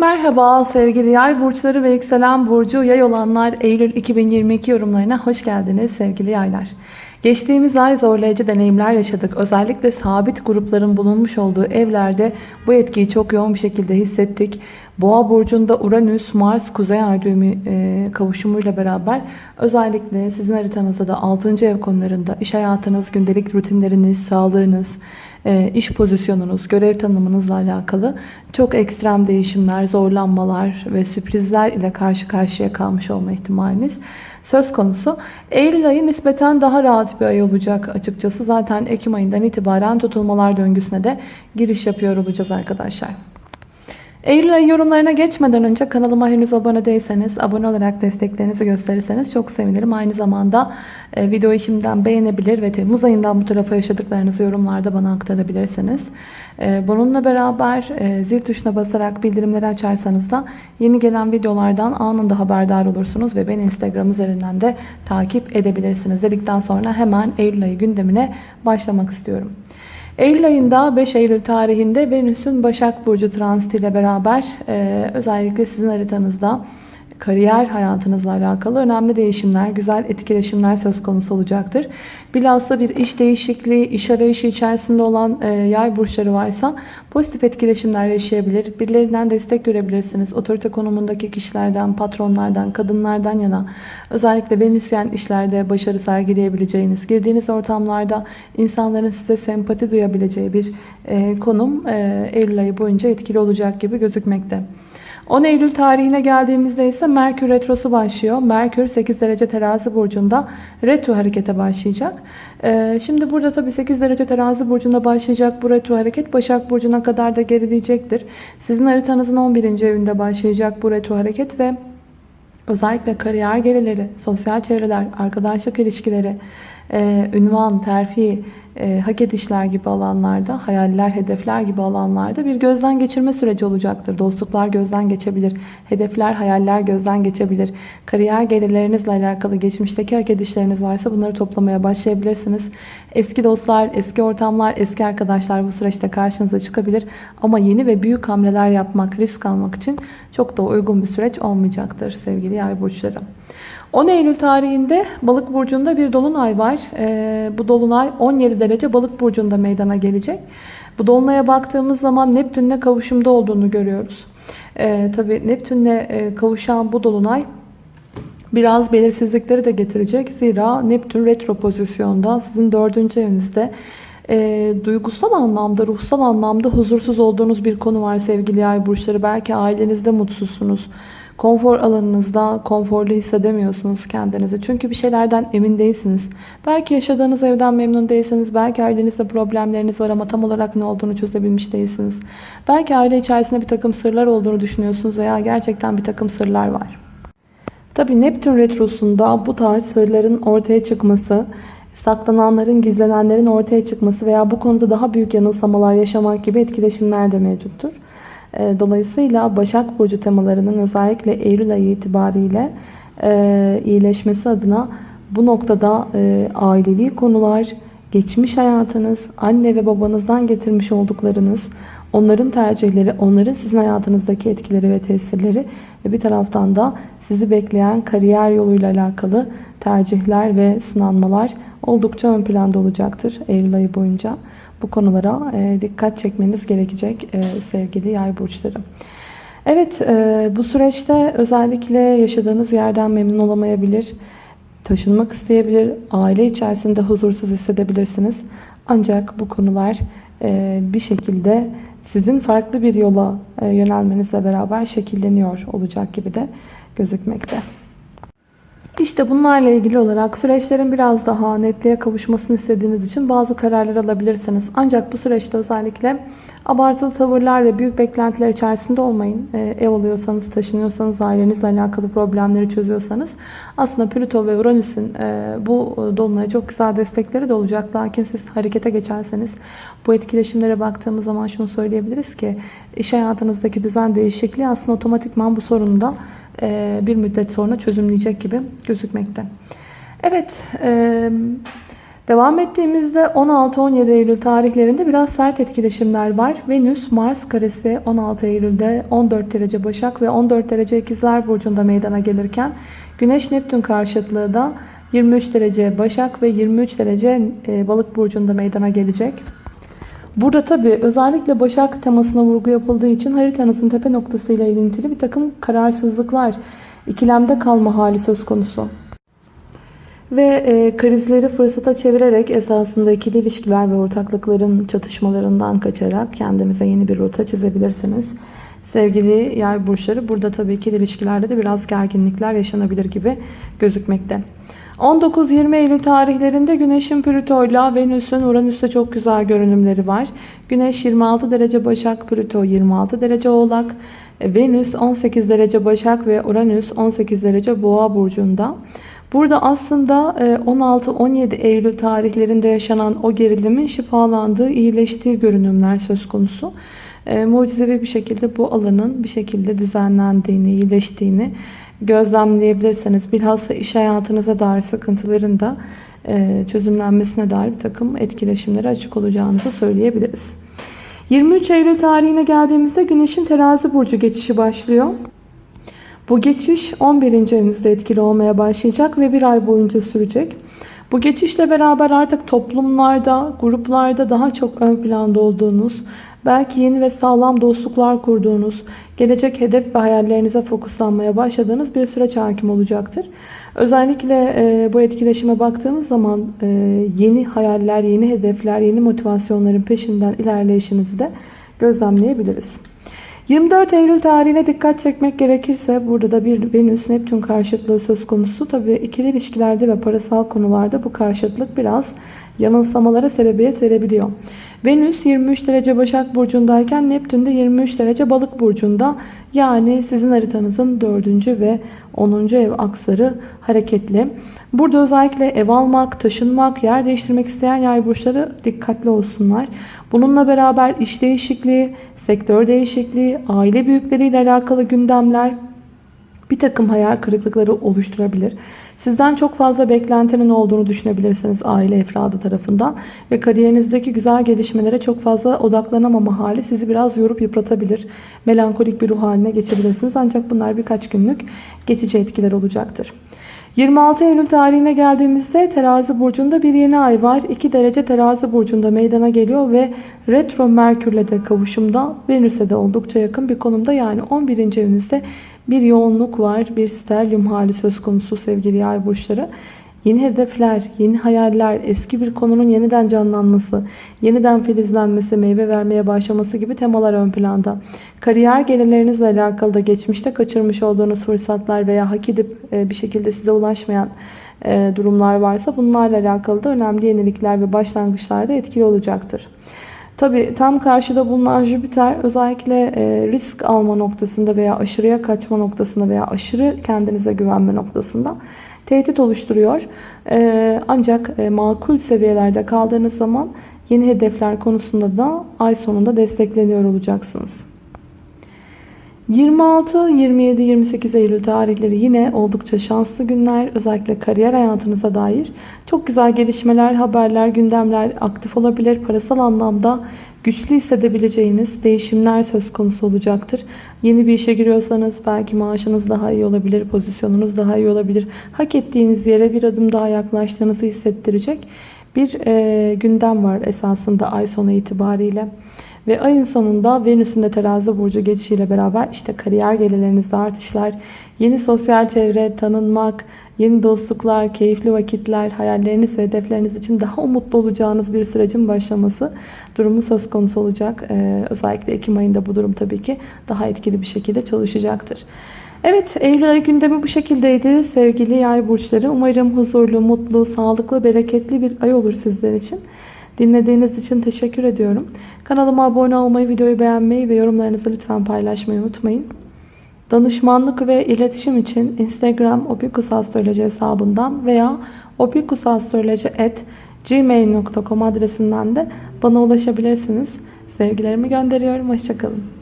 Merhaba sevgili yay burçları ve yükselen burcu yay olanlar Eylül 2022 yorumlarına hoş geldiniz sevgili yaylar. Geçtiğimiz ay zorlayıcı deneyimler yaşadık. Özellikle sabit grupların bulunmuş olduğu evlerde bu etkiyi çok yoğun bir şekilde hissettik. Boğa burcunda Uranüs, Mars, Kuzey Ay düğümü e, kavuşumuyla beraber özellikle sizin haritanızda da 6. ev konularında iş hayatınız, gündelik rutinleriniz, sağlığınız, iş pozisyonunuz, görev tanımınızla alakalı çok ekstrem değişimler, zorlanmalar ve sürprizler ile karşı karşıya kalmış olma ihtimaliniz söz konusu. Eylül ayı nispeten daha rahat bir ay olacak açıkçası. Zaten Ekim ayından itibaren tutulmalar döngüsüne de giriş yapıyor olacağız arkadaşlar. Eylül ayı yorumlarına geçmeden önce kanalıma henüz abone değilseniz abone olarak desteklerinizi gösterirseniz çok sevinirim. Aynı zamanda e, videoyu şimdiden beğenebilir ve Temmuz ayından bu tarafa yaşadıklarınızı yorumlarda bana aktarabilirsiniz. E, bununla beraber e, zil tuşuna basarak bildirimleri açarsanız da yeni gelen videolardan anında haberdar olursunuz ve beni Instagram üzerinden de takip edebilirsiniz. Dedikten sonra hemen Eylül ayı gündemine başlamak istiyorum. Eylül ayında 5 Eylül tarihinde Venüs'ün Başak Burcu transitiyle beraber e, özellikle sizin haritanızda kariyer hayatınızla alakalı önemli değişimler, güzel etkileşimler söz konusu olacaktır. Bilhassa bir iş değişikliği, iş arayışı içerisinde olan e, yay burçları varsa pozitif etkileşimler yaşayabilir. Birilerinden destek görebilirsiniz. Otorite konumundaki kişilerden, patronlardan, kadınlardan yana özellikle Venüsyen işlerde başarı sergileyebileceğiniz, girdiğiniz ortamlarda insanların size sempati duyabileceği bir e, konum e, Eylül ayı boyunca etkili olacak gibi gözükmekte. 10 Eylül tarihine geldiğimizde ise Merkür Retrosu başlıyor. Merkür 8 derece terazi burcunda retro harekete başlayacak. Ee, şimdi burada tabii 8 derece terazi burcunda başlayacak bu retro hareket Başak Burcu'na kadar da gerileyecektir. Sizin haritanızın 11. evinde başlayacak bu retro hareket ve özellikle kariyer gelirleri, sosyal çevreler, arkadaşlık ilişkileri, e, ünvan, terfi, e, hak edişler gibi alanlarda, hayaller, hedefler gibi alanlarda bir gözden geçirme süreci olacaktır. Dostluklar gözden geçebilir, hedefler, hayaller gözden geçebilir. Kariyer gelirlerinizle alakalı geçmişteki hak edişleriniz varsa bunları toplamaya başlayabilirsiniz. Eski dostlar, eski ortamlar, eski arkadaşlar bu süreçte karşınıza çıkabilir. Ama yeni ve büyük hamleler yapmak, risk almak için çok da uygun bir süreç olmayacaktır sevgili yay burçları. 10 Eylül tarihinde Balık burcunda bir dolunay var. Ee, bu dolunay 17 derece Balık burcunda meydana gelecek. Bu dolunaya baktığımız zaman Neptünle kavuşumda olduğunu görüyoruz. Ee, Tabi Neptünle e, kavuşan bu dolunay biraz belirsizlikleri de getirecek. Zira Neptün retro pozisyonda sizin dördüncü evinizde e, duygusal anlamda, ruhsal anlamda huzursuz olduğunuz bir konu var sevgili yay burçları. Belki ailenizde mutsuzsunuz Konfor alanınızda konforlu hissedemiyorsunuz kendinizi. Çünkü bir şeylerden emin değilsiniz. Belki yaşadığınız evden memnun değilsiniz. Belki ailenizde problemleriniz var ama tam olarak ne olduğunu çözebilmiş değilsiniz. Belki aile içerisinde bir takım sırlar olduğunu düşünüyorsunuz veya gerçekten bir takım sırlar var. Tabi Neptün Retrosu'nda bu tarz sırların ortaya çıkması, saklananların, gizlenenlerin ortaya çıkması veya bu konuda daha büyük yanılsamalar yaşamak gibi etkileşimler de mevcuttur. Ee, dolayısıyla Başak Burcu temalarının özellikle Eylül ayı itibariyle e, iyileşmesi adına bu noktada e, ailevi konular, geçmiş hayatınız, anne ve babanızdan getirmiş olduklarınız, onların tercihleri, onların sizin hayatınızdaki etkileri ve tesirleri ve bir taraftan da sizi bekleyen kariyer yoluyla alakalı tercihler ve sınanmalar oldukça ön planda olacaktır Eylül ayı boyunca bu konulara e, dikkat çekmeniz gerekecek e, sevgili yay burçları. Evet e, bu süreçte özellikle yaşadığınız yerden memnun olamayabilir, taşınmak isteyebilir, aile içerisinde huzursuz hissedebilirsiniz. Ancak bu konular bir şekilde sizin farklı bir yola yönelmenizle beraber şekilleniyor olacak gibi de gözükmekte. İşte bunlarla ilgili olarak süreçlerin biraz daha netliğe kavuşmasını istediğiniz için bazı kararlar alabilirsiniz. Ancak bu süreçte özellikle abartılı tavırlar ve büyük beklentiler içerisinde olmayın. Ee, ev alıyorsanız, taşınıyorsanız, ailenizle alakalı problemleri çözüyorsanız aslında Plüto ve Uranüs'ün e, bu dolunaya çok güzel destekleri de olacak. Lakin siz harekete geçerseniz bu etkileşimlere baktığımız zaman şunu söyleyebiliriz ki iş hayatınızdaki düzen değişikliği aslında otomatikman bu sorunu da e, bir müddet sonra çözümleyecek gibi gözükmekte. Evet, e, Devam ettiğimizde 16-17 Eylül tarihlerinde biraz sert etkileşimler var. Venüs Mars karesi 16 Eylül'de 14 derece Başak ve 14 derece İkizler Burcu'nda meydana gelirken Güneş Neptün karşıtlığı da 23 derece Başak ve 23 derece e, Balık Burcu'nda meydana gelecek. Burada tabi özellikle Başak temasına vurgu yapıldığı için haritanızın tepe noktasıyla ilintili bir takım kararsızlıklar, ikilemde kalma hali söz konusu. Ve e, krizleri fırsata çevirerek esasında ikili ilişkiler ve ortaklıkların çatışmalarından kaçarak kendinize yeni bir rota çizebilirsiniz. Sevgili yay burçları burada tabii ikili ilişkilerde de biraz gerginlikler yaşanabilir gibi gözükmekte. 19-20 Eylül tarihlerinde Güneş'in Plüto'yla Venüs'ün Uranüs'te çok güzel görünümleri var. Güneş 26 derece Başak, Plüto 26 derece Oğlak, Venüs 18 derece Başak ve Uranüs 18 derece Boğa burcunda. Burada aslında 16-17 Eylül tarihlerinde yaşanan o gerilimin şifalandığı, iyileştiği görünümler söz konusu. E, mucizevi bir şekilde bu alanın bir şekilde düzenlendiğini, iyileştiğini gözlemleyebilirsiniz. Bilhassa iş hayatınıza dair sıkıntıların da e, çözümlenmesine dair bir takım etkileşimlere açık olacağınızı söyleyebiliriz. 23 Eylül tarihine geldiğimizde Güneş'in terazi burcu geçişi başlıyor. Bu geçiş 11. evinizde etkili olmaya başlayacak ve bir ay boyunca sürecek. Bu geçişle beraber artık toplumlarda, gruplarda daha çok ön planda olduğunuz, belki yeni ve sağlam dostluklar kurduğunuz, gelecek hedef ve hayallerinize fokuslanmaya başladığınız bir süreç hakim olacaktır. Özellikle e, bu etkileşime baktığımız zaman e, yeni hayaller, yeni hedefler, yeni motivasyonların peşinden ilerleyişinizi de gözlemleyebiliriz. 24 Eylül tarihine dikkat çekmek gerekirse burada da bir Venüs-Neptün karşıtlığı söz konusu. Tabii ikili ilişkilerde ve parasal konularda bu karşıtlık biraz yanılsamalara sebebiyet verebiliyor. Venüs 23 derece Başak Burcu'ndayken Neptün de 23 derece Balık Burcu'nda. Yani sizin haritanızın 4. ve 10. ev aksarı hareketli. Burada özellikle ev almak, taşınmak, yer değiştirmek isteyen yay burçları dikkatli olsunlar. Bununla beraber iş değişikliği, sektör değişikliği, aile büyükleriyle alakalı gündemler bir takım hayal kırıklıkları oluşturabilir. Sizden çok fazla beklentinin olduğunu düşünebilirsiniz aile efradı tarafından. Ve kariyerinizdeki güzel gelişmelere çok fazla odaklanamama hali sizi biraz yorup yıpratabilir. Melankolik bir ruh haline geçebilirsiniz. Ancak bunlar birkaç günlük geçici etkiler olacaktır. 26 Eylül tarihine geldiğimizde terazi burcunda bir yeni ay var. 2 derece terazi burcunda meydana geliyor ve retro merkürle de kavuşumda Venüs'e de oldukça yakın bir konumda. Yani 11. evinizde bir yoğunluk var. Bir stelyum hali söz konusu sevgili yay burçları. Yeni hedefler, yeni hayaller, eski bir konunun yeniden canlanması, yeniden filizlenmesi, meyve vermeye başlaması gibi temalar ön planda. Kariyer gelirlerinizle alakalı da geçmişte kaçırmış olduğunuz fırsatlar veya hak edip e, bir şekilde size ulaşmayan e, durumlar varsa bunlarla alakalı da önemli yenilikler ve başlangıçlarda etkili olacaktır. Tabi tam karşıda bulunan Jüpiter özellikle e, risk alma noktasında veya aşırıya kaçma noktasında veya aşırı kendinize güvenme noktasında tehdit oluşturuyor. E, ancak e, makul seviyelerde kaldığınız zaman yeni hedefler konusunda da ay sonunda destekleniyor olacaksınız. 26, 27, 28 Eylül tarihleri yine oldukça şanslı günler. Özellikle kariyer hayatınıza dair çok güzel gelişmeler, haberler, gündemler aktif olabilir. Parasal anlamda güçlü hissedebileceğiniz değişimler söz konusu olacaktır. Yeni bir işe giriyorsanız belki maaşınız daha iyi olabilir, pozisyonunuz daha iyi olabilir. Hak ettiğiniz yere bir adım daha yaklaştığınızı hissettirecek bir e, gündem var esasında ay sonu itibariyle. Ve ayın sonunda Venüs'ün de terazi burcu geçişiyle beraber işte kariyer gelirlerinizde artışlar, yeni sosyal çevre, tanınmak, yeni dostluklar, keyifli vakitler, hayalleriniz ve hedefleriniz için daha umutlu olacağınız bir sürecin başlaması durumu söz konusu olacak. Ee, özellikle Ekim ayında bu durum tabii ki daha etkili bir şekilde çalışacaktır. Evet Eylül ayı gündemi bu şekildeydi sevgili yay burçları. Umarım huzurlu, mutlu, sağlıklı, bereketli bir ay olur sizler için. Dinlediğiniz için teşekkür ediyorum. Kanalıma abone olmayı, videoyu beğenmeyi ve yorumlarınızı lütfen paylaşmayı unutmayın. Danışmanlık ve iletişim için Instagram opikusastroloji hesabından veya opikusastroloji.gmail.com adresinden de bana ulaşabilirsiniz. Sevgilerimi gönderiyorum. Hoşçakalın.